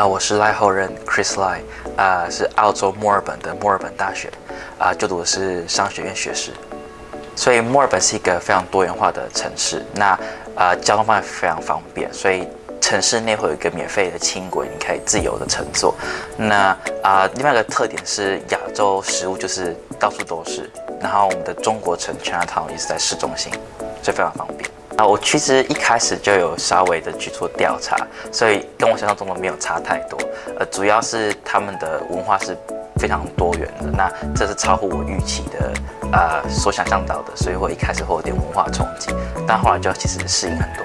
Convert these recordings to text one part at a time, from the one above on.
啊，我是赖后人 Chris Lai，啊，是澳洲墨尔本的墨尔本大学，啊，就读的是商学院学士。所以墨尔本是一个非常多元化的城市，那啊，交通方面非常方便，所以城市内会有一个免费的轻轨，你可以自由的乘坐。那啊，另外一个特点是亚洲食物就是到处都是，然后我们的中国城 Chinatown 也是在市中心，所以非常方便。啊，我其实一开始就有稍微的去做调查，所以跟我想象中的没有差太多。呃，主要是他们的文化是非常多元的，那这是超乎我预期的，呃，所想象到的，所以我一开始会有点文化冲击，但后来就其实适应很多。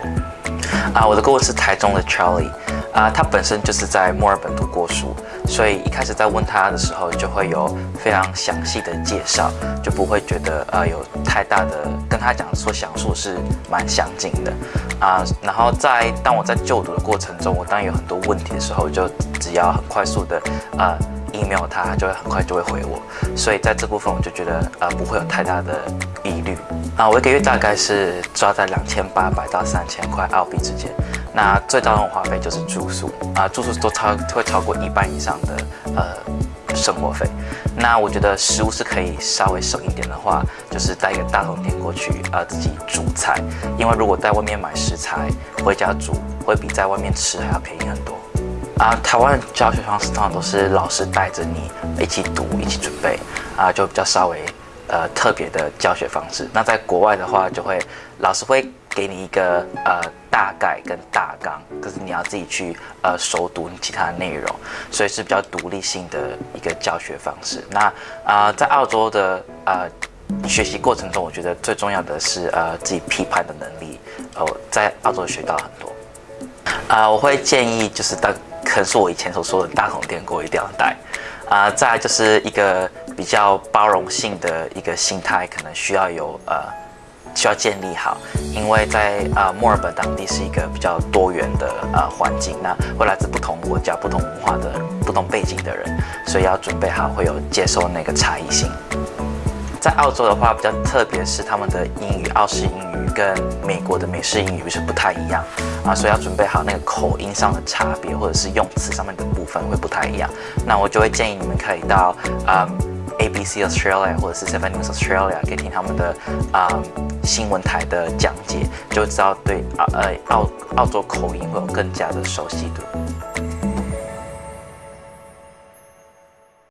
啊，我的故事台中的 Charlie。啊，他本身就是在墨尔本读过书，所以一开始在问他的时候，就会有非常详细的介绍，就不会觉得呃有太大的跟他讲说详述是蛮相近的啊。然后在当我在就读的过程中，我当有很多问题的时候，就只要很快速的呃 email 他，他就会很快就会回我。所以在这部分我就觉得呃不会有太大的疑虑啊。我一个月大概是抓在两千八百到三千块澳币之间。那最大的花费就是住宿啊，住宿都超会超过一半以上的呃生活费。那我觉得食物是可以稍微省一点的话，就是带一个大桶电过去啊，自己煮菜。因为如果在外面买食材回家煮，会比在外面吃还要便宜很多。啊，台湾的教学方式通常都是老师带着你一起读、一起准备啊，就比较稍微呃特别的教学方式。那在国外的话，就会老师会。给你一个呃大概跟大纲，可是你要自己去呃熟读其他的内容，所以是比较独立性的一个教学方式。那啊，在澳洲的呃学习过程中，我觉得最重要的是呃自己批判的能力。哦，在澳洲学到很多。啊，我会建议就是大，可能是我以前所说的大桶电锅一定要带。啊，再就是一个比较包容性的一个心态，可能需要有呃。需要建立好，因为在啊墨尔本当地是一个比较多元的呃环境，那会来自不同国家、不同文化的不同背景的人，所以要准备好会有接受那个差异性。在澳洲的话，比较特别是他们的英语，澳式英语跟美国的美式英语是不太一样啊，所以要准备好那个口音上的差别，或者是用词上面的部分会不太一样。那我就会建议你们可以到啊。ABC Australia 或者是 Seven News Australia 可以听他们的啊新闻台的讲解，就知道对澳呃澳澳洲口音会有更加的熟悉度。